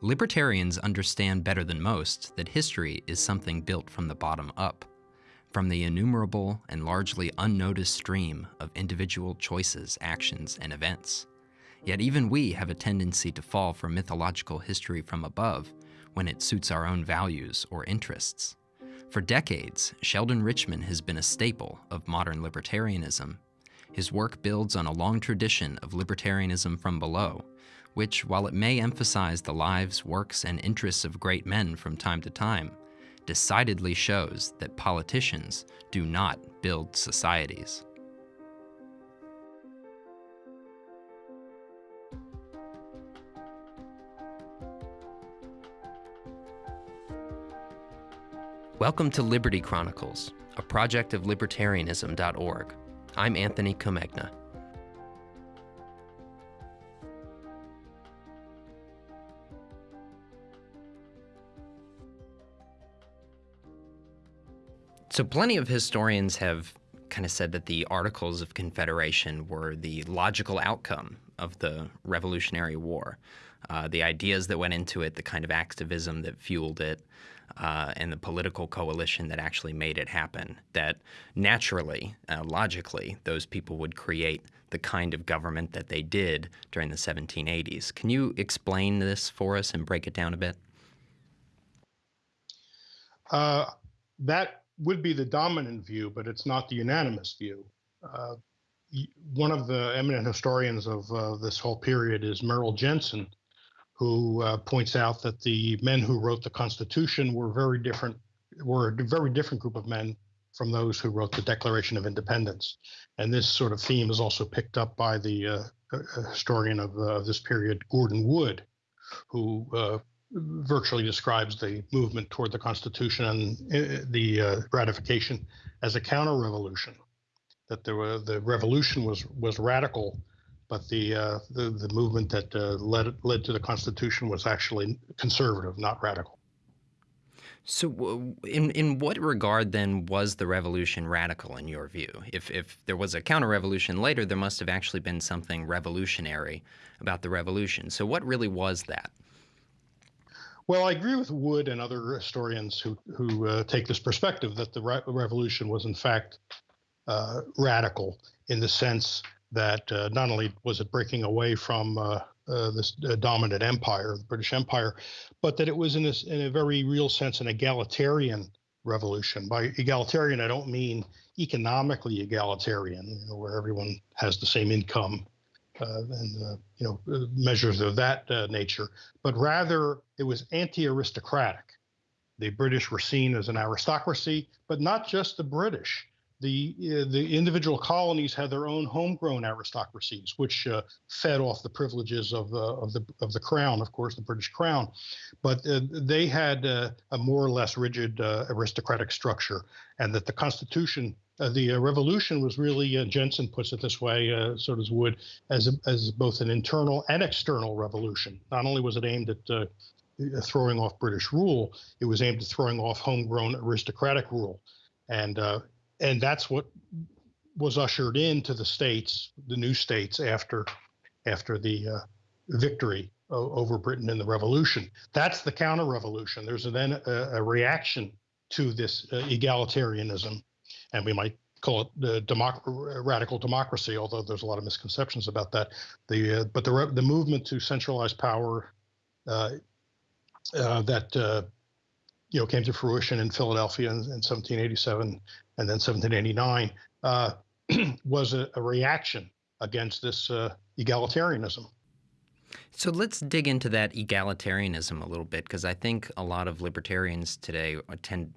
Libertarians understand better than most that history is something built from the bottom up, from the innumerable and largely unnoticed stream of individual choices, actions, and events. Yet even we have a tendency to fall for mythological history from above when it suits our own values or interests. For decades, Sheldon Richman has been a staple of modern libertarianism. His work builds on a long tradition of libertarianism from below, which, while it may emphasize the lives, works, and interests of great men from time to time, decidedly shows that politicians do not build societies. Welcome to Liberty Chronicles, a project of libertarianism.org. I'm Anthony Comegna. So, plenty of historians have kind of said that the Articles of Confederation were the logical outcome of the Revolutionary War. Uh, the ideas that went into it, the kind of activism that fueled it, uh, and the political coalition that actually made it happen. That naturally, uh, logically, those people would create the kind of government that they did during the 1780s. Can you explain this for us and break it down a bit? Uh, that would be the dominant view, but it's not the unanimous view. Uh, one of the eminent historians of uh, this whole period is Merrill Jensen, who uh, points out that the men who wrote the Constitution were very different, were a very different group of men from those who wrote the Declaration of Independence. And this sort of theme is also picked up by the uh, uh, historian of uh, this period, Gordon Wood, who virtually describes the movement toward the Constitution and uh, the uh, ratification as a counter-revolution. That there were the revolution was was radical, but the uh, the, the movement that uh, led led to the Constitution was actually conservative, not radical. So, in in what regard then was the revolution radical in your view? If if there was a counter-revolution later, there must have actually been something revolutionary about the revolution. So, what really was that? Well, I agree with Wood and other historians who who uh, take this perspective that the re- revolution was in fact uh, radical in the sense that uh, not only was it breaking away from uh, uh, this uh, dominant empire, the British Empire, but that it was in this in a very real sense an egalitarian revolution. By egalitarian, I don't mean economically egalitarian, you know, where everyone has the same income uh, and uh, you know uh, measures of that nature, but rather it was anti-aristocratic. The British were seen as an aristocracy, but not just the British. The the individual colonies had their own homegrown aristocracies, which uh, fed off the privileges of the of the of the crown, of course, the British crown. But uh, they had uh, a more or less rigid aristocratic structure, and that the Constitution uh, the uh, revolution was really, uh, Jensen puts it this way, uh, so does Wood, as, a, as both an internal and external revolution. Not only was it aimed at uh, throwing off British rule, it was aimed at throwing off homegrown aristocratic rule. And, and that's what was ushered into the states, the new states after, after the victory over Britain in the revolution. That's the counter revolution. There's then a, a reaction to this egalitarianism and we might call it the democ- radical democracy, although there's a lot of misconceptions about that. The uh, but the the movement to centralize power uh, uh, that uh, you know came to fruition in Philadelphia in, in 1787 and then 1789 uh, was a, a, reaction against this uh, egalitarianism. So let's dig into that egalitarianism a little bit because I think a lot of libertarians today tend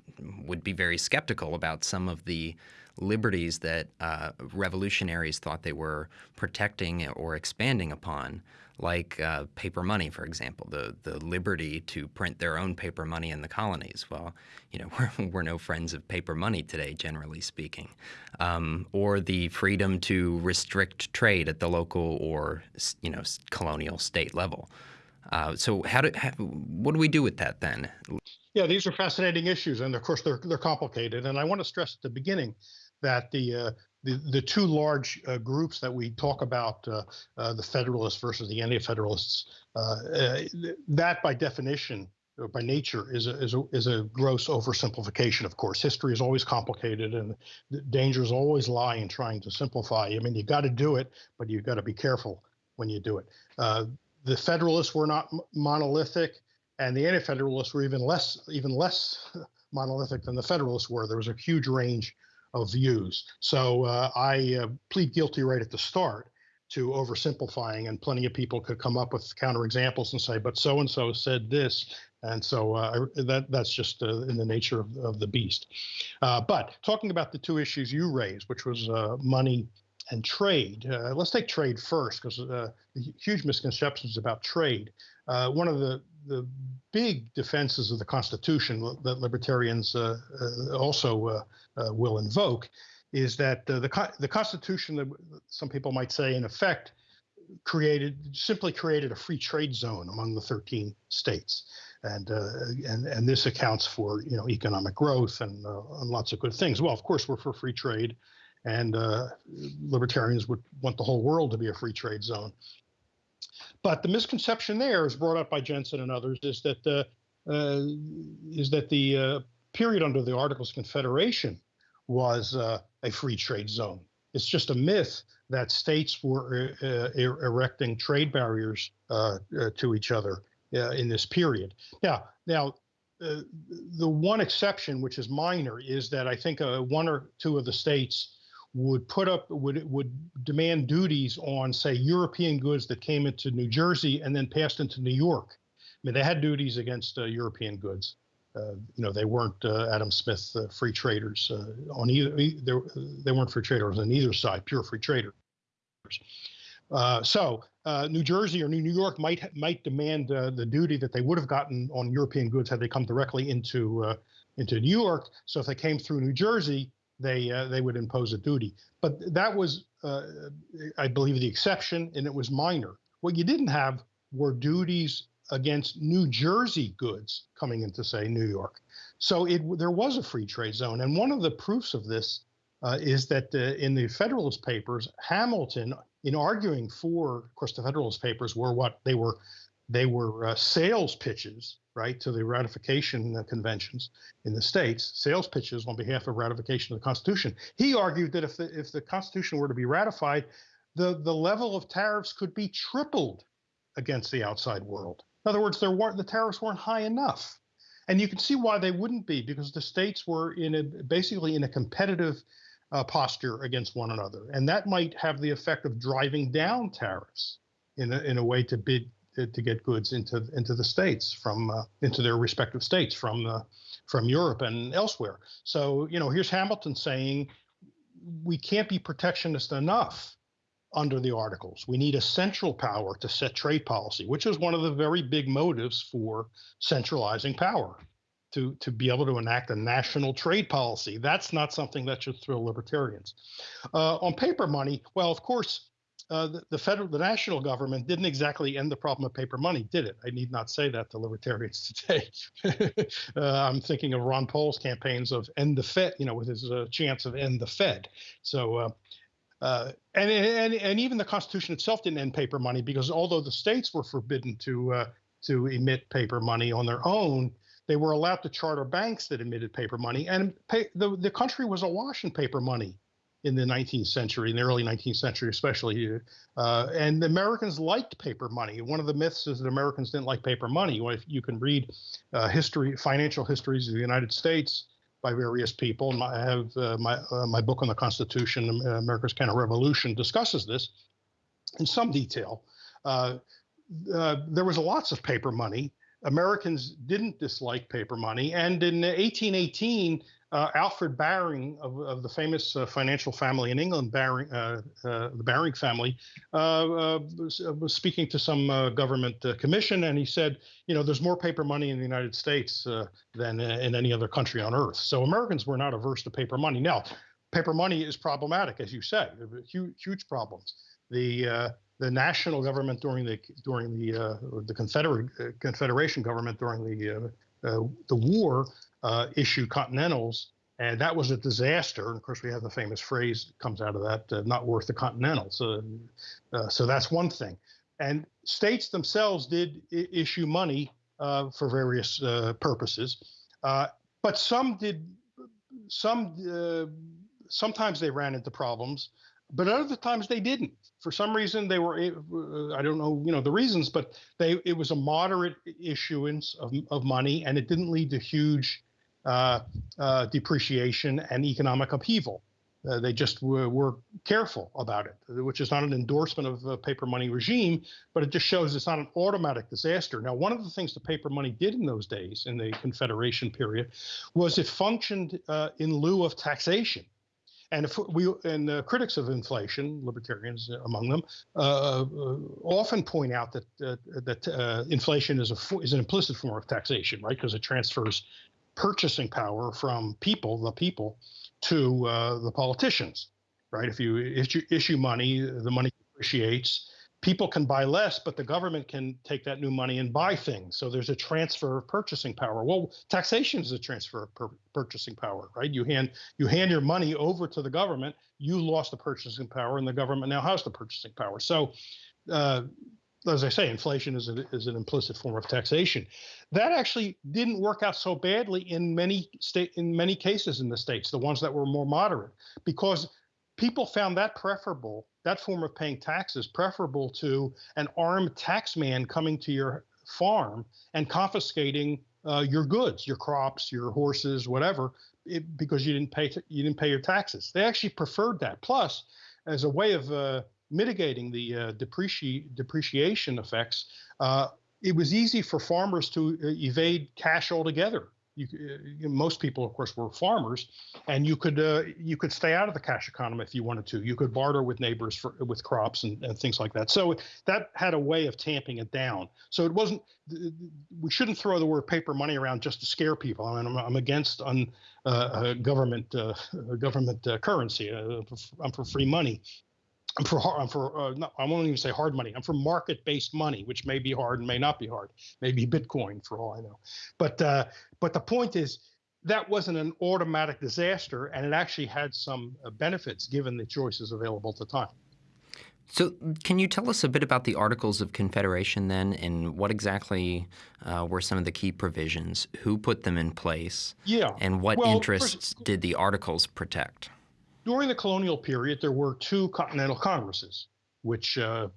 would be very skeptical about some of the liberties that uh, revolutionaries thought they were protecting or expanding upon, like uh, paper money, for example, the the liberty to print their own paper money in the colonies. Well, you know, we're, we're no friends of paper money today, generally speaking, um, or the freedom to restrict trade at the local or you know colonial state level. Uh, so, how do how, what do we do with that then? Yeah, these are fascinating issues, and of course they're they're complicated. And I want to stress at the beginning that the uh, the, the two large uh, groups that we talk about, uh, uh, the Federalists versus the Anti-Federalists, uh, that by definition by nature is a, is a is a gross oversimplification. Of course, history is always complicated, and the dangers always lie in trying to simplify. I mean, you got to do it, but you've got to be careful when you do it. the Federalists were not monolithic, and the Anti-Federalists were even less even less monolithic than the Federalists were. There was a huge range of views. So uh, I uh, plead guilty right at the start to oversimplifying, and plenty of people could come up with counterexamples and say, "But so and so said this," and so uh, that that's just uh, in the nature of, of the beast. Uh, but talking about the two issues you raised, which was uh, money and trade. let's take trade first, because the huge misconceptions about trade. one of the the big defenses of the Constitution that libertarians uh, uh, also uh, uh will invoke is that uh, the the Constitution, that some people might say, in effect, created simply created a free trade zone among the 13 states, and uh, and and this accounts for you know economic growth and, and lots of good things. Well, of course, we're for free trade, and libertarians would want the whole world to be a free trade zone. But the misconception there is brought up by Jensen and others is that the uh, is that the uh, period under the Articles of Confederation was uh, a free trade zone. It's just a myth that states were uh, uh, er erecting trade barriers uh, to each other in this period. Now, now. the one exception, which is minor, is that I think one or two of the states would put up would would demand duties on say European goods that came into New Jersey and then passed into New York. I mean, they had duties against uh, European goods. Uh, you know, they weren't uh, Adam Smith uh, free traders uh, on either. They weren't free traders on either side, pure free traders. Uh, so New Jersey or New York might might demand the duty that they would have gotten on European goods had they come directly into into New York. So if they came through New Jersey, they uh, they would impose a duty. But that was, uh, I believe, the exception, and it was minor. What you didn't have were duties against New Jersey goods coming into, say, New York. So it there was a free trade zone, and one of the proofs of this uh, is that uh, in the Federalist Papers, Hamilton, in arguing for, of course, the Federalist Papers were what they were. They were uh, sales pitches right, to the ratification conventions in the states, sales pitches on behalf of ratification of the Constitution. He argued that if the, if the Constitution were to be ratified, the, the level of tariffs could be tripled against the outside world. In other words, there weren't the tariffs weren't high enough. And you can see why they wouldn't be, because the states were in a basically in a competitive uh, posture against one another, and that might have the effect of driving down tariffs in a, in a way to bid to, get goods into into the states from uh, into their respective states from uh, from Europe and elsewhere. So you know, here's Hamilton saying we can't be protectionist enough under the articles. We need a central power to set trade policy, which is one of the very big motives for centralizing power. To, to be able to enact a national trade policy. That's not something that should thrill libertarians. Uh, on paper money, well, of course, uh, the, the, federal, the national government didn't exactly end the problem of paper money, did it? I need not say that to libertarians today. uh, I'm thinking of Ron Paul's campaigns of end the Fed, you know, with his uh, chance of end the Fed. So, uh, uh, and, and and even the Constitution itself didn't end paper money because although the states were forbidden to to emit paper money on their own, they were allowed to charter banks that emitted paper money, and pay, the the country was awash in paper money in the 19th century, in the early 19th century, especially. Uh, and the Americans liked paper money. One of the myths is that Americans didn't like paper money. Well, if you can read uh, history, financial histories of the United States by various people. And I have uh, my uh, my book on the Constitution, America's Counter Revolution, discusses this in some detail. Uh, uh, there was lots of paper money. Americans didn't dislike paper money, and in 1818 uh, Alfred Baring of, of the famous uh, financial family in England, Baring, uh, uh the Baring family, uh, uh, was, was, speaking to some government commission, and he said, you know, there's more paper money in the United States than in any other country on earth. So Americans were not averse to paper money. Now, paper money is problematic, as you said, huge, huge problems. The the national government during the during the the Confederate Confederation government during the the war uh, issued continentals and that was a disaster. And of course, we have the famous phrase that comes out of that: uh, "Not worth the Continentals." So, uh, so that's one thing. And states themselves did I- issue money uh, for various uh, purposes, but some did. Some sometimes they ran into problems, but other times they didn't. For some reason, they were. I don't know, you know, the reasons, but they it was a moderate issuance of of money, and it didn't lead to huge depreciation and economic upheaval. Uh, they just were, were, careful about it, which is not an endorsement of the paper money regime, but it just shows it's not an automatic disaster. Now, one of the things the paper money did in those days, in the Confederation period, was it functioned uh, in lieu of taxation. And if we and the critics of inflation, libertarians among them, uh, uh, often point out that that inflation is a is an implicit form of taxation, right? Because it transfers purchasing power from people, the people, to uh, the politicians, right? If you issue, issue money, the money appreciates. People can buy less, but the government can take that new money and buy things. So there's a transfer of purchasing power. Well, taxation is a transfer of purchasing power, right? You hand you hand your money over to the government. You lost the purchasing power, and the government now has the purchasing power. So uh, as I say, inflation is, a, is an implicit form of taxation. That actually didn't work out so badly in many state in many cases in the states, the ones that were more moderate, because people found that preferable, that form of paying taxes preferable to an armed taxman coming to your farm and confiscating uh, your goods, your crops, your horses, whatever, it, because you didn't pay you didn't pay your taxes. They actually preferred that. Plus, as a way of uh, mitigating the uh, depreci- depreciation effects, uh, it was easy for farmers to uh, evade cash altogether. You, uh, most people, of course, were farmers, and you could uh, you could stay out of the cash economy if you wanted to. You could barter with neighbors for with crops and, and things like that. So that had a way of tamping it down. So it wasn't. We shouldn't throw the word paper money around just to scare people. I mean, I'm, I'm against un, uh, government government currency. I'm for free money, I'm for I'm for uh, no, I won't even say hard money. I'm for market-based money, which may be hard and may not be hard. Maybe Bitcoin, for all I know. But uh, but the point is that wasn't an automatic disaster, and it actually had some uh, benefits given the choices available at the time. So, can you tell us a bit about the Articles of Confederation then, and what exactly uh, were some of the key provisions? Who put them in place? Yeah. And what well, interests first, did the Articles protect? During the colonial period, there were two continental congresses, which uh,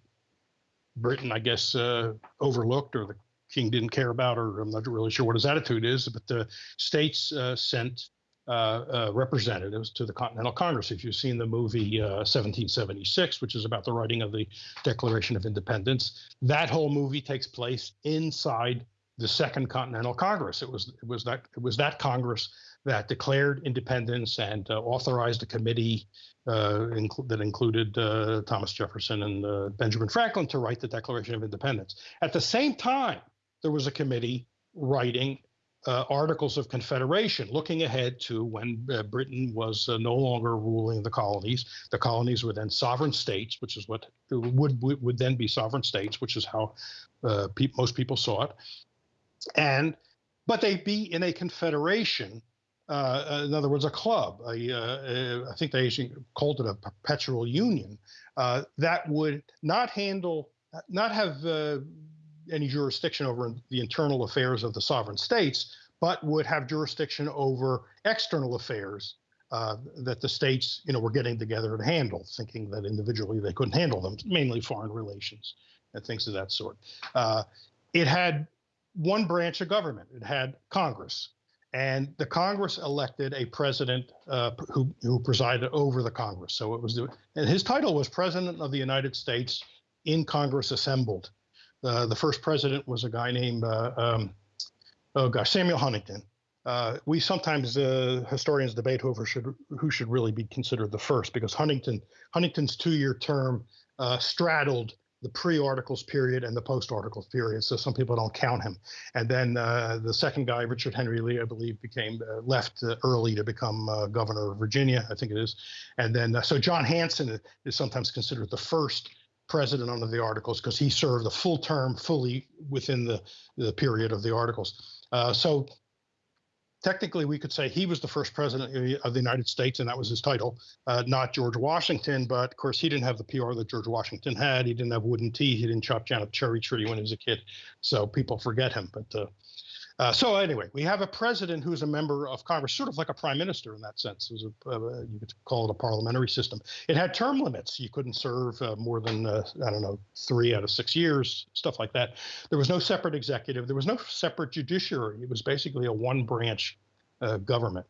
Britain, I guess, uh, overlooked or the king didn't care about, or I'm not really sure what his attitude is, but the states uh, sent uh, uh, representatives to the Continental Congress. If you've seen the movie 1776, uh, which is about the writing of the Declaration of Independence, that whole movie takes place inside the Second Continental Congress. It was it was that it was that Congress that declared independence and uh, authorized a committee uh, inc- that included uh, Thomas Jefferson and uh, Benjamin Franklin to write the Declaration of Independence. At the same time, there was a committee writing uh, Articles of Confederation, looking ahead to when uh, Britain was no longer ruling the colonies. The colonies were then sovereign states, which is what would would, would then be sovereign states, which is how pe- most people saw it. And but they'd be in a confederation uh, in other words, a club. A, uh, I think they called it a perpetual union uh, that would not handle, not have uh, any jurisdiction over the internal affairs of the sovereign states, but would have jurisdiction over external affairs uh, that the states, you know, were getting together to handle, thinking that individually they couldn't handle them, mainly foreign relations and things of that sort. Uh, it had one branch of government. It had Congress, and the Congress elected a president uh, who, who presided over the Congress. So it was, and his title was President of the United States in Congress assembled. Uh, the first president was a guy named, uh, um, oh gosh, Samuel Huntington. Uh, we sometimes uh, historians debate who should who should really be considered the first because Huntington Huntington's two-year term uh, straddled the pre-articles period and the post-articles period. So some people don't count him. And then uh, the second guy, Richard Henry Lee, I believe, became uh, left uh, early to become uh, governor of Virginia. I think it is. And then uh, so John Hanson is sometimes considered the first president under the articles because he served a full term fully within the, the period of the articles. Uh, so technically we could say he was the first president of the United States, and that was his title, uh, not George Washington. But of course, he didn't have the PR that George Washington had. He didn't have wooden tea. He didn't chop down a cherry tree when he was a kid, so people forget him. But uh, uh, so anyway, we have a president who's a member of Congress, sort of like a prime minister in that sense. A, uh, you could call it a parliamentary system. It had term limits. You couldn't serve uh, more than uh, I don't know three out of six years, stuff like that. There was no separate executive. There was no separate judiciary. It was basically a one-branch uh, government.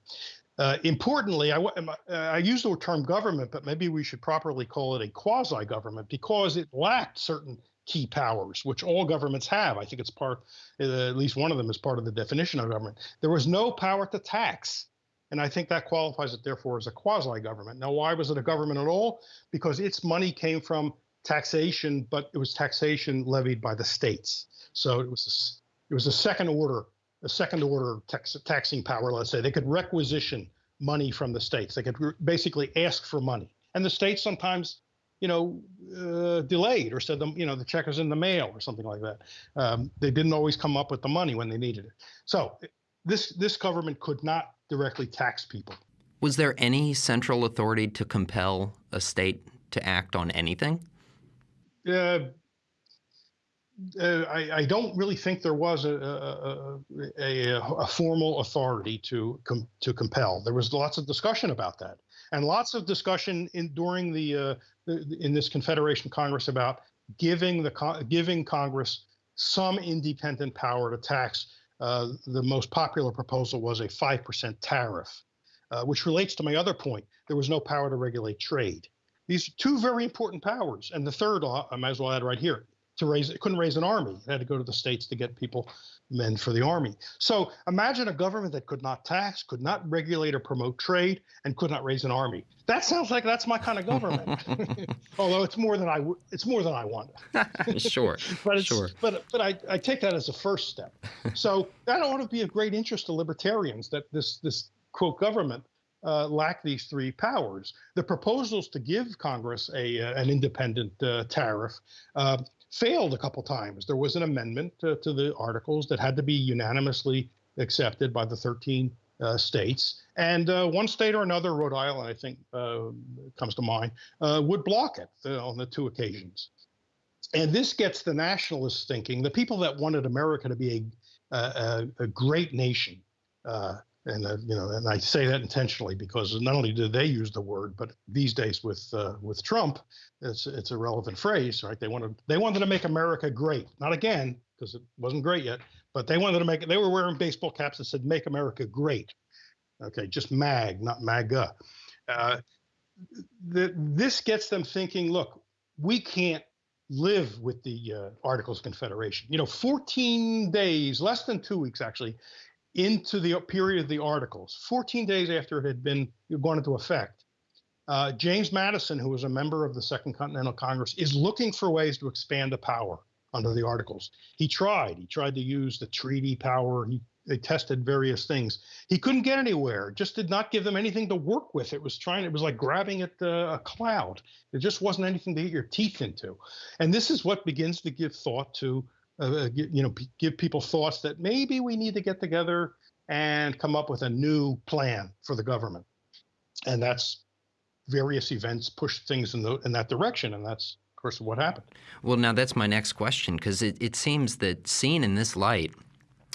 Uh, importantly, I, I use the term government, but maybe we should properly call it a quasi government because it lacked certain key powers, which all governments have. I think it's part, uh, at least one of them is part of the definition of government. There was no power to tax. And I think that qualifies it, therefore, as a quasi government. Now, why was it a government at all? Because its money came from taxation, but it was taxation levied by the states. So it was a, it was a second order, a second order tax, taxing power. Let's say they could requisition money from the states. They could basically ask for money, and the states sometimes you know, uh, delayed or said, them, you know, the check is in the mail or something like that. Um, they didn't always come up with the money when they needed it. So this this government could not directly tax people. Was there any central authority to compel a state to act on anything? Uh, uh, I, I, don't really think there was a, a, a, a formal authority to com, to compel. There was lots of discussion about that, and lots of discussion in during the, uh, in this Confederation Congress about giving the giving Congress some independent power to tax. Uh, the most popular proposal was a five percent tariff, uh, which relates to my other point. There was no power to regulate trade. These are two very important powers, and the third I might as well add right here to raise it couldn't raise an army. It had to go to the states to get people men for the army. So imagine a government that could not tax could not regulate or promote trade and could not raise an army. That sounds like that's my kind of government. Although it's more than i it's more than i want. Sure but it's, sure. but but I, I take that as a first step. So that ought to be of great interest to libertarians that this this quote government uh, lack these three powers. The proposals to give Congress a uh, an independent uh, tariff uh, failed a couple times. There was an amendment to, to the articles that had to be unanimously accepted by the 13 uh, states, and uh, one state or another, Rhode Island, I think, uh, comes to mind, uh, would block it uh, on the two occasions. And this gets the nationalists thinking, the people that wanted America to be a, a, a great nation, uh, and uh, you know, and I say that intentionally because not only did they use the word, but these days with uh, with Trump, it's it's a relevant phrase, right? They wanted they wanted to make America great, not again because it wasn't great yet, but they wanted to make it. They were wearing baseball caps that said "Make America Great." Okay, just MAG, not MAGA. Uh, this gets them thinking. Look, we can't live with the uh, Articles of Confederation. You know, 14 days, less than two weeks actually, into the period of the articles, 14 days after it had been gone into effect. Uh, James Madison, who was a member of the Second Continental Congress, is looking for ways to expand the power under the articles. He tried. He tried to use the treaty power. He, he tested various things. He couldn't get anywhere. Just did not give them anything to work with. It was trying. It was like grabbing at a cloud. It just wasn't anything to get your teeth into. And this is what begins to give thought to uh, you know, give people thoughts that maybe we need to get together and come up with a new plan for the government. And that's various events push things in, the, in that direction. And that's, of course, what happened. Well, now that's my next question, because it, it seems that seen in this light,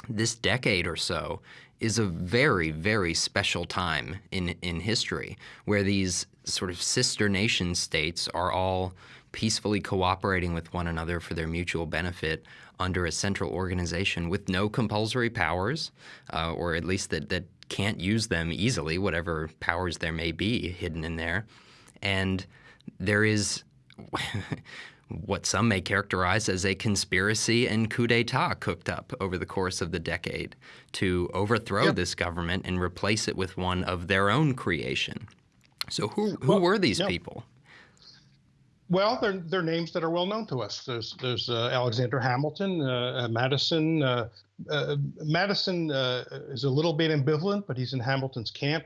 this decade or so is a very, very special time in, in history where these sort of sister nation states are all peacefully cooperating with one another for their mutual benefit under a central organization with no compulsory powers, uh, or at least that, that can't use them easily, whatever powers there may be hidden in there. And there is what some may characterize as a conspiracy and coup d'etat cooked up over the course of the decade to overthrow this government and replace it with one of their own creation. So who, who well, were these people? Well, they're, they're names that are well known to us. There's there's uh, Alexander Hamilton, uh, uh Madison. Uh, uh Madison is a little bit ambivalent, but he's in Hamilton's camp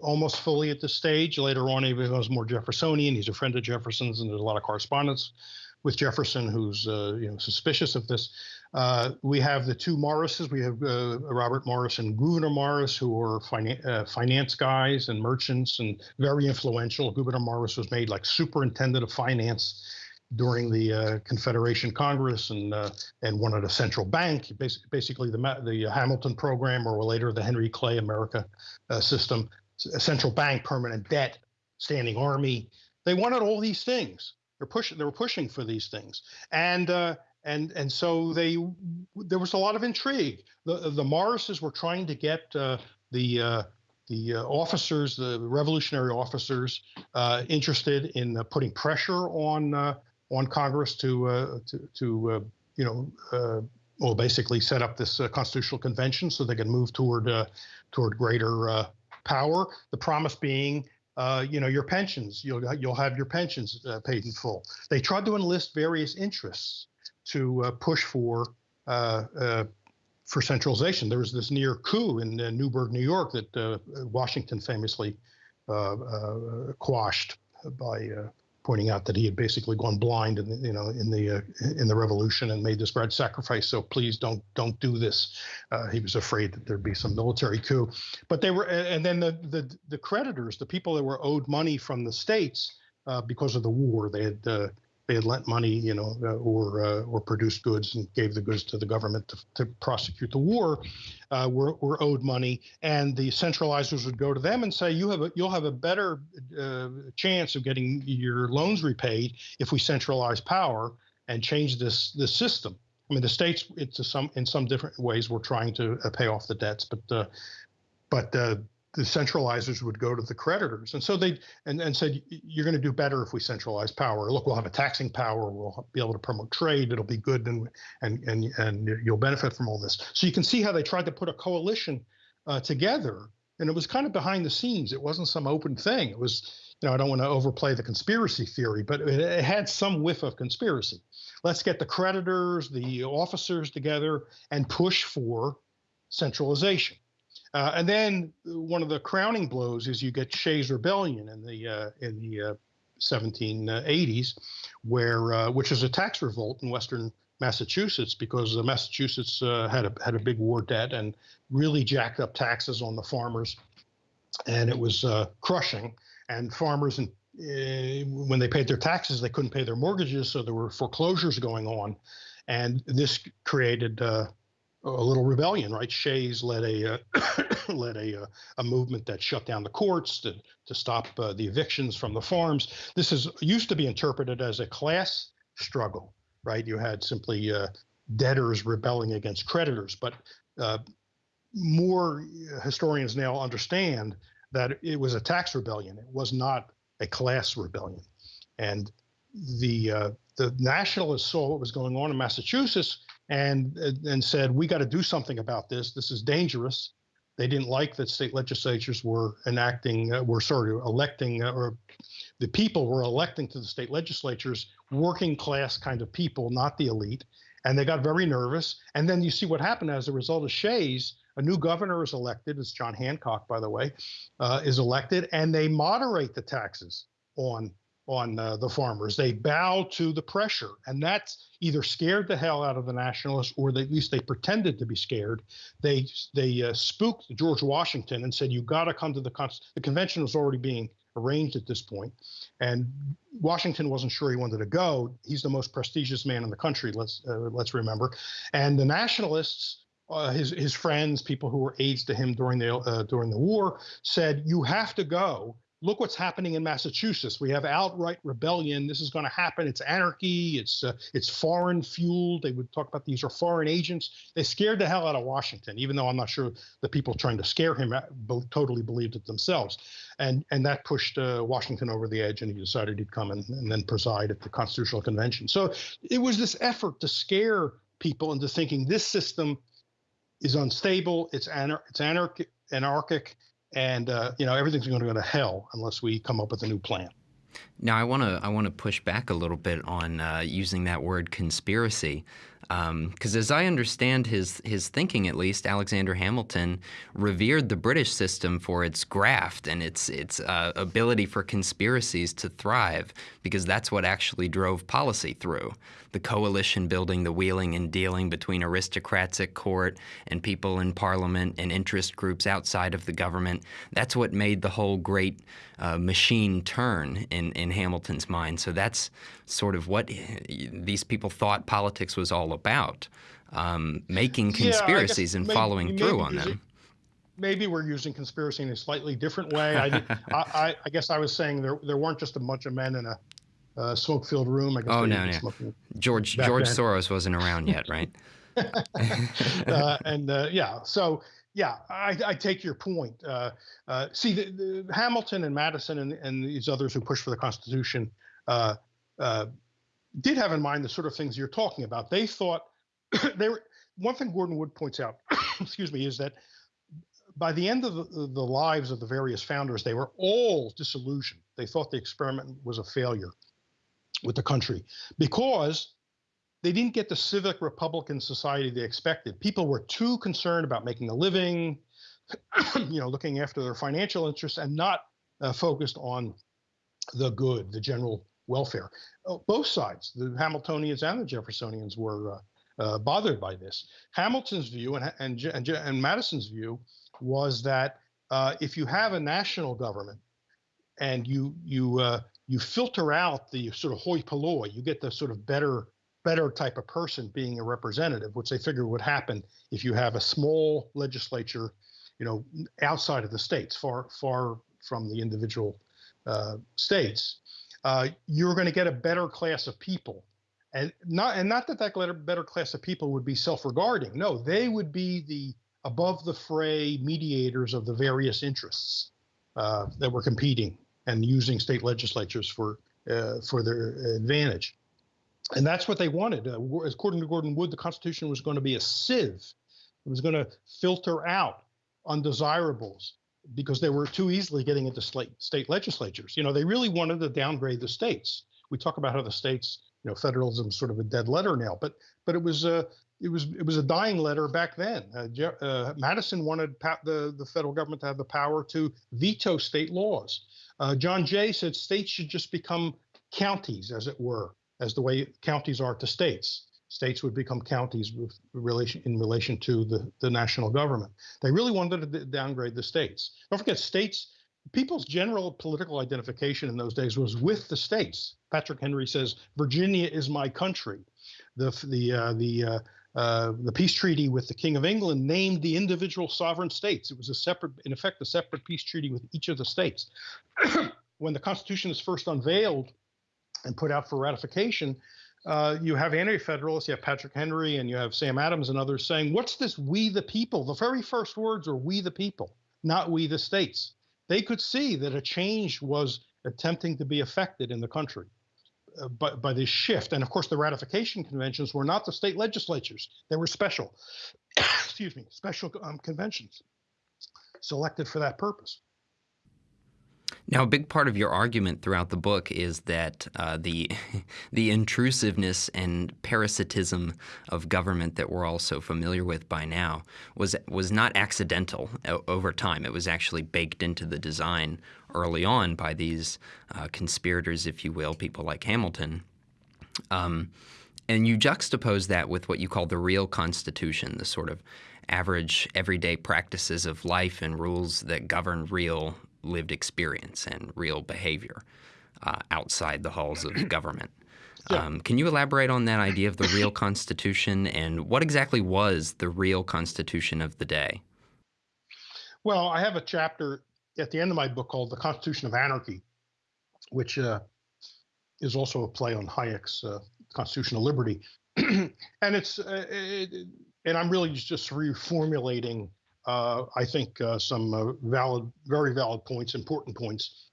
almost fully at this stage. Later on, he becomes more Jeffersonian. He's a friend of Jefferson's, and there's a lot of correspondence with Jefferson, who's you know suspicious of this. Uh, we have the two Morrises. We have uh, Robert Morris and Gouverneur Morris, who were finan- uh, finance guys and merchants and very influential. Gouverneur Morris was made like superintendent of finance during the uh, Confederation Congress and uh, and wanted a central bank, basically, basically the the Hamilton program or later the Henry Clay America system, a central bank, permanent debt, standing army. They wanted all these things. They're pushing. They were pushing for these things, and uh, and and so they there was a lot of intrigue. The the Morrises were trying to get uh, the uh, the uh, officers, the revolutionary officers, uh, interested in uh, putting pressure on on Congress to to, to you know well basically set up this constitutional convention so they could move toward toward greater power. The promise being uh, you know, your pensions. You'll you'll have your pensions uh, paid in full. They tried to enlist various interests to uh, push for uh, uh, for centralization. There was this near coup in Newburgh, New York, that Washington famously quashed by pointing out that he had basically gone blind in the, you know in the uh, in the revolution and made this great sacrifice. So please don't don't do this. Uh, he was afraid that there'd be some military coup. But they were, and then the the the creditors, the people that were owed money from the states uh, because of the war, they had they had lent money, you know, uh, or uh, or produced goods and gave the goods to the government to, to prosecute the war, uh, were, were owed money, and the centralizers would go to them and say, "You have a, you'll have a better uh, chance of getting your loans repaid if we centralize power and change this this system." I mean, the states, it's some in some different ways, were trying to uh, pay off the debts, but uh, but the centralizers would go to the creditors. And so they and, and said, you're going to do better if we centralize power. Look, we'll have a taxing power. We'll be able to promote trade. It'll be good and and and, and you'll benefit from all this. So you can see how they tried to put a coalition uh, together. And it was kind of behind the scenes. It wasn't some open thing. It was, you know, I don't want to overplay the conspiracy theory, but it, it had some whiff of conspiracy. Let's get the creditors, the officers together and push for centralization. Uh, and then one of the crowning blows is you get Shays Rebellion in the uh, in the uh, 1780s, where uh, which is a tax revolt in Western Massachusetts because Massachusetts uh, had a had a big war debt and really jacked up taxes on the farmers, and it was uh, crushing. And farmers and when they paid their taxes, they couldn't pay their mortgages, so there were foreclosures going on, and this created a little rebellion, right? Shays led a uh, led a uh, a movement that shut down the courts to to stop uh, the evictions from the farms. This is used to be interpreted as a class struggle, right? You had simply uh, debtors rebelling against creditors, but uh, more historians now understand that it was a tax rebellion. It was not a class rebellion, and the uh, the nationalists saw what was going on in Massachusetts and and said we got to do something about this. This is dangerous. They didn't like that state legislatures were enacting, uh, were sort of electing, uh, or the people were electing to the state legislatures working class kind of people, not the elite. And they got very nervous. And then you see what happened as a result of Shays. A new governor is elected. It's John Hancock, by the way, uh, is elected, and they moderate the taxes on on uh, the farmers. They bow to the pressure, and that's either scared the hell out of the nationalists, or they, at least they pretended to be scared. They they uh, spooked George Washington and said, "You got to come to the con-. the convention was already being arranged at this point, and Washington wasn't sure he wanted to go. He's the most prestigious man in the country. Let's uh, let's remember, and the nationalists. Uh, his his friends, people who were aides to him during the uh, during the war, said you have to go look what's happening in Massachusetts. We have outright rebellion. This is going to happen. It's anarchy. It's uh, it's foreign fueled. They would talk about these are foreign agents. They scared the hell out of Washington, even though I'm not sure the people trying to scare him uh, totally believed it themselves. And and that pushed uh, Washington over the edge, and he decided he'd come and, and then preside at the Constitutional Convention. So it was this effort to scare people into thinking this system is unstable. It's anar- it's anarchic, anarchic and uh, you know everything's going to go to hell unless we come up with a new plan. Now, I want to I want to push back a little bit on uh, using that word conspiracy. Because um, as I understand his his thinking, at least Alexander Hamilton revered the British system for its graft and its its uh, ability for conspiracies to thrive, because that's what actually drove policy through. The coalition building, the wheeling and dealing between aristocrats at court and people in parliament and interest groups outside of the government. That's what made the whole great uh, machine turn in, in Hamilton's mind. So that's sort of what these people thought politics was all about, um, making conspiracies yeah, and maybe, following through on them. Maybe we're using conspiracy in a slightly different way. I, I, I, guess I was saying there there weren't just a bunch of men in a uh, smoke-filled room. I guess oh no, no. George George then. Soros wasn't around yet, right? uh, and uh, yeah, so yeah, I, I, take your point. Uh, uh, see, the, the Hamilton and Madison and, and, these others who pushed for the Constitution uh, uh, did have in mind the sort of things you're talking about. They thought they were. One thing Gordon Wood points out, excuse me, is that by the end of the, the lives of the various founders, they were all disillusioned. They thought the experiment was a failure with the country because they didn't get the civic Republican society they expected. People were too concerned about making a living, you know, looking after their financial interests, and not uh, focused on the good, the general welfare. Uh, both sides, the Hamiltonians and the Jeffersonians, were uh, uh, bothered by this. Hamilton's view and, and, and, and Madison's view was that uh, if you have a national government and you you uh, you filter out the sort of hoi polloi, you get the sort of better better type of person being a representative, which they figure would happen if you have a small legislature, you know, outside of the states, far far from the individual uh, states uh, you're going to get a better class of people. And not and not that that better class of people would be self-regarding. No, they would be the above the fray mediators of the various interests uh, that were competing and using state legislatures for uh, for their advantage. And that's what they wanted. Uh, according to Gordon Wood, the Constitution was going to be a sieve. It was going to filter out undesirables because they were too easily getting into state legislatures. You know, they really wanted to downgrade the states. We talk about how the states, you know, federalism is sort of a dead letter now, but but it was a it was it was a dying letter back then. Uh, uh, Madison wanted the the federal government to have the power to veto state laws. Uh, John Jay said states should just become counties, as it were, as the way counties are to states states would become counties with relation in relation to the, the national government. They really wanted to downgrade the states. Don't forget, states, people's general political identification in those days was with the states. Patrick Henry says, Virginia is my country. The, the, uh, the, uh, uh, the peace treaty with the King of England named the individual sovereign states. It was a separate, in effect, a separate peace treaty with each of the states. when the Constitution is first unveiled and put out for ratification, uh, you have anti-federalists, you have Patrick Henry, and you have Sam Adams and others saying, "What's this? We the people." The very first words are "We the people," not "We the states." They could see that a change was attempting to be effected in the country uh, by, by this shift. And of course, the ratification conventions were not the state legislatures; they were special, excuse me, special um, conventions selected for that purpose. Now, a big part of your argument throughout the book is that uh, the the intrusiveness and parasitism of government that we're all so familiar with by now was was not accidental over time. It was actually baked into the design early on by these uh, conspirators, if you will, people like Hamilton. Um, and you juxtapose that with what you call the real Constitution, the sort of average, everyday practices of life and rules that govern real lived experience and real behavior uh, outside the halls of government. Yeah. Um, can you elaborate on that idea of the real Constitution and what exactly was the real Constitution of the day? Well, I have a chapter at the end of my book called The Constitution of Anarchy, which uh, is also a play on Hayek's uh, Constitution of Liberty. and it's, uh, it, and I'm really just reformulating I think uh, some uh, valid, very valid points, important points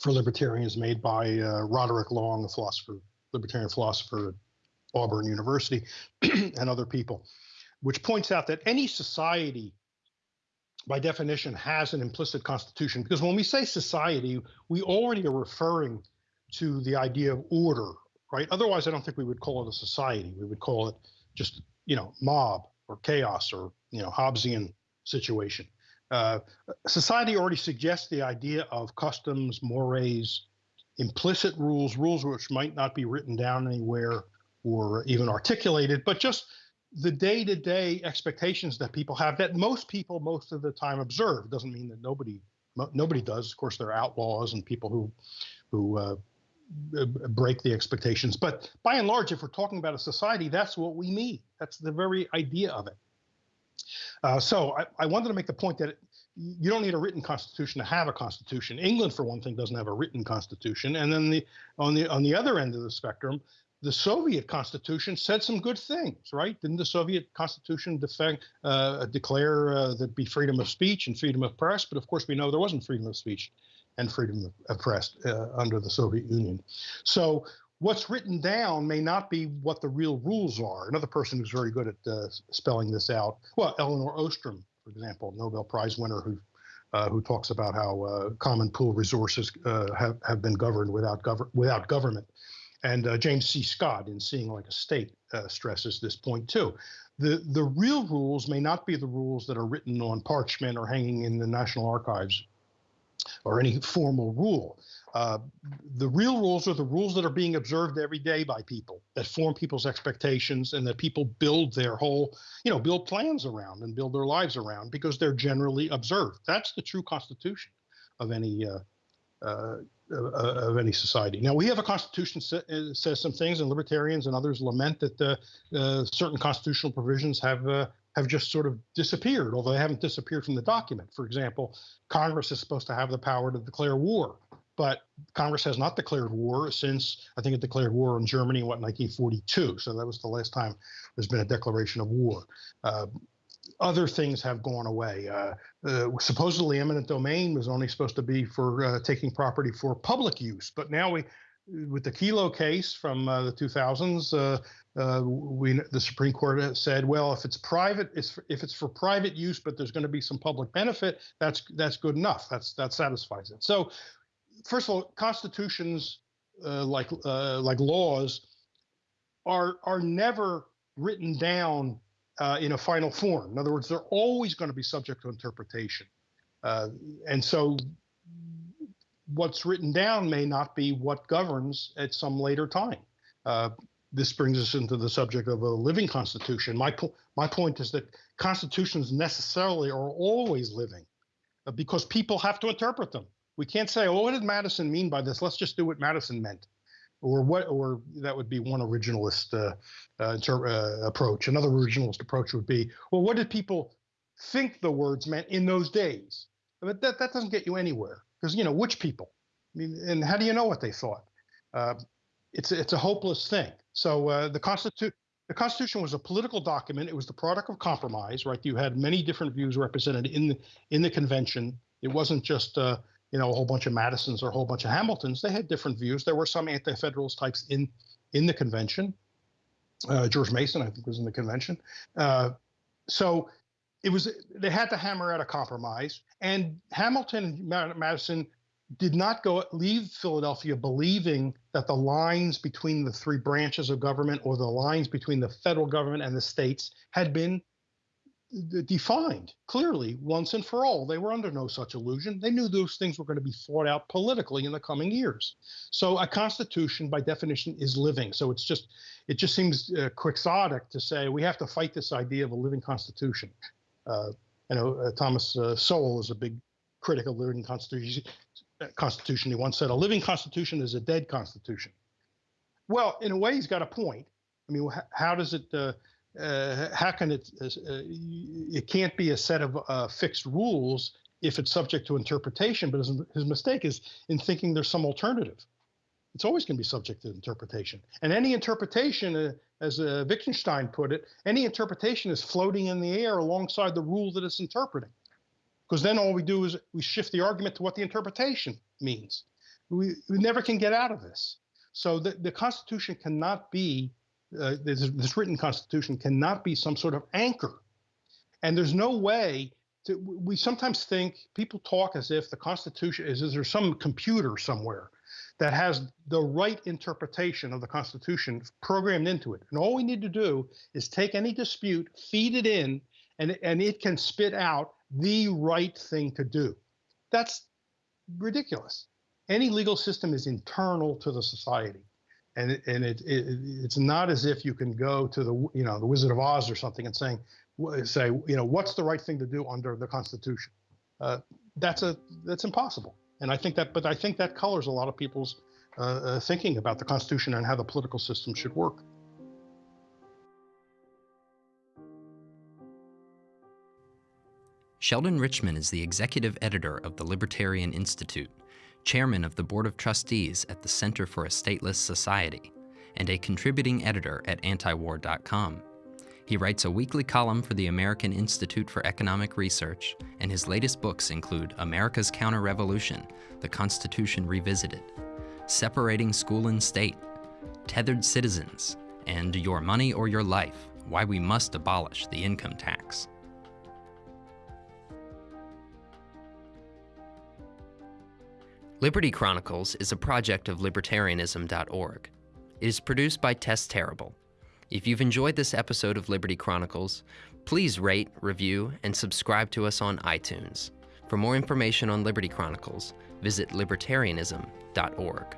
for libertarians made by uh, Roderick Long, a philosopher, libertarian philosopher at Auburn University, and other people, which points out that any society, by definition, has an implicit constitution. Because when we say society, we already are referring to the idea of order, right? Otherwise, I don't think we would call it a society. We would call it just you know mob or chaos or you know Hobbesian situation. Uh, society already suggests the idea of customs, mores, implicit rules, rules which might not be written down anywhere or even articulated, but just the day-to-day expectations that people have that most people most of the time observe. Doesn't mean that nobody nobody does. Of course, there are outlaws and people who who uh, break the expectations. But by and large, if we're talking about a society, that's what we need. That's the very idea of it. Uh, so I, I, wanted to make the point that you don't need a written constitution to have a constitution. England, for one thing, doesn't have a written constitution, and then the on the on the other end of the spectrum, the Soviet constitution said some good things, right? Didn't the Soviet constitution defend, uh, declare uh, that be freedom of speech and freedom of press? But of course, we know there wasn't freedom of speech and freedom of press uh, under the Soviet Union. So what's written down may not be what the real rules are. Another person who's very good at uh, spelling this out, well, Elinor Ostrom, for example, Nobel Prize winner who uh, who talks about how uh, common pool resources uh, have, have been governed without, gov- without government. And uh, James C. Scott, in Seeing Like a State, uh, stresses this point too. The, the real rules may not be the rules that are written on parchment or hanging in the National Archives or any formal rule. Uh, the real rules are the rules that are being observed every day by people that form people's expectations and that people build their whole, you know, build plans around and build their lives around because they're generally observed. That's the true constitution of any uh, uh, of any society. Now we have a constitution that uh, says some things, and libertarians and others lament that uh, uh, certain constitutional provisions have uh, have just sort of disappeared, although they haven't disappeared from the document. For example, Congress is supposed to have the power to declare war, but Congress has not declared war since I think it declared war on Germany in what 1942. So that was the last time there's been a declaration of war. Uh, other things have gone away. Uh, uh, supposedly, eminent domain was only supposed to be for uh, taking property for public use, but now we, with the Kelo case from uh, the 2000s, uh, we the Supreme Court said, well, if it's private, it's if it's for private use, but there's going to be some public benefit, that's that's good enough. That's that satisfies it. So, first of all, constitutions like like laws are are never written down uh, in a final form. In other words, they're always going to be subject to interpretation. Uh, and so what's written down may not be what governs at some later time. Uh, this brings us into the subject of a living constitution. My, po- my point is that constitutions necessarily are always living uh, because people have to interpret them. We can't say, oh, what did Madison mean by this? Let's just do what Madison meant or what, or that would be one originalist uh, uh, inter- uh, approach. Another originalist approach would be, well, what did people think the words meant in those days? But that, that doesn't get you anywhere because, you know, which people? I mean, and how do you know what they thought? Uh, it's, it's a hopeless thing. So uh, the Constitution, the Constitution was a political document. It was the product of compromise, right? You had many different views represented in the in the convention. It wasn't just uh, you know, a whole bunch of Madisons or a whole bunch of Hamiltons. They had different views. There were some anti-federalist types in in the convention. Uh, George Mason, I think, was in the convention. Uh, so it was they had to hammer out a compromise. And Hamilton and Madison did not go leave Philadelphia believing that the lines between the three branches of government or the lines between the federal government and the states had been defined clearly once and for all. They were under no such illusion. They knew those things were going to be fought out politically in the coming years. So a constitution, by definition, is living. So it's just it just seems uh, quixotic to say we have to fight this idea of a living constitution. Uh, I know uh, Thomas uh, Sowell is a big critic of living constitution. Constitution. He once said a living constitution is a dead constitution. Well, in a way, he's got a point. I mean, how does it? Uh, uh, how can it? Uh, it can't be a set of uh, fixed rules if it's subject to interpretation. But his, his mistake is in thinking there's some alternative. It's always going to be subject to interpretation, and any interpretation, uh, as uh, Wittgenstein put it, any interpretation is floating in the air alongside the rule that it's interpreting. Because then all we do is we shift the argument to what the interpretation means. We, we never can get out of this. So the, the Constitution cannot be uh, this, this written constitution cannot be some sort of anchor. And there's no way to, we sometimes think people talk as if the Constitution is, is there some computer somewhere that has the right interpretation of the Constitution programmed into it. And all we need to do is take any dispute, feed it in, and, and it can spit out the right thing to do. That's ridiculous. Any legal system is internal to the society. And, and it, it, it's not as if you can go to the you know the Wizard of Oz or something and saying say you know what's the right thing to do under the Constitution. Uh, that's a that's impossible. And I think that, but I think that colors a lot of people's uh, uh, thinking about the Constitution and how the political system should work. Sheldon Richman is the executive editor of the Libertarian Institute, chairman of the Board of Trustees at the Center for a Stateless Society, and a contributing editor at antiwar.com. He writes a weekly column for the American Institute for Economic Research, and his latest books include America's Counter-Revolution, The Constitution Revisited, Separating School and State, Tethered Citizens, and Your Money or Your Life, Why We Must Abolish the Income Tax. Liberty Chronicles is a project of libertarianism.org. It is produced by Tess Terrible if you've enjoyed this episode of Liberty Chronicles, please rate, review, and subscribe to us on iTunes. For more information on Liberty Chronicles, visit libertarianism.org.